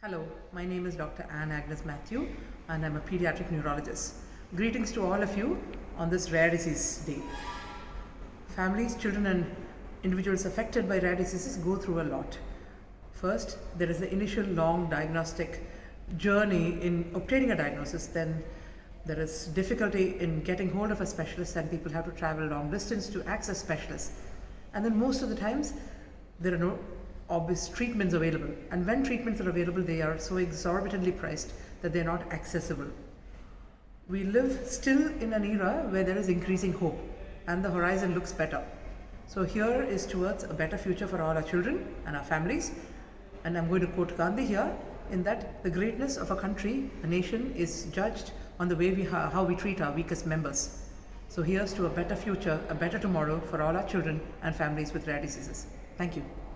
Hello, my name is Dr. Anne Agnes Matthew and I'm a pediatric neurologist. Greetings to all of you on this rare disease day. Families, children and individuals affected by rare diseases go through a lot. First, there is the initial long diagnostic journey in obtaining a diagnosis, then there is difficulty in getting hold of a specialist and people have to travel long distance to access specialists. And then most of the times, there are no obvious treatments available. And when treatments are available, they are so exorbitantly priced that they're not accessible. We live still in an era where there is increasing hope and the horizon looks better. So here is towards a better future for all our children and our families. And I'm going to quote Gandhi here in that the greatness of a country, a nation is judged on the way we how we treat our weakest members. So here's to a better future, a better tomorrow for all our children and families with rare diseases. Thank you.